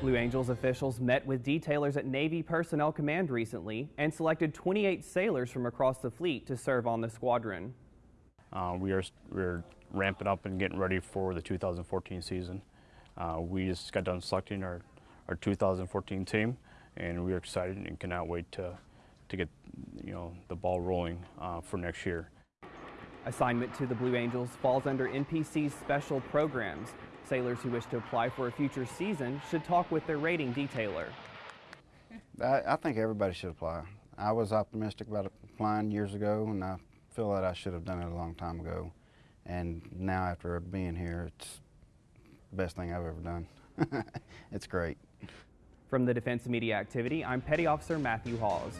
Blue Angels officials met with detailers at Navy Personnel Command recently and selected 28 sailors from across the fleet to serve on the squadron. Uh, we are we're ramping up and getting ready for the 2014 season. Uh, we just got done selecting our, our 2014 team, and we're excited and cannot wait to to get you know the ball rolling uh, for next year. Assignment to the Blue Angels falls under NPC's special programs. Sailors who wish to apply for a future season should talk with their rating detailer. I, I think everybody should apply. I was optimistic about applying years ago, and I feel that I should have done it a long time ago. And now, after being here, it's the best thing I've ever done. it's great. From the Defense Media Activity, I'm Petty Officer Matthew Hawes.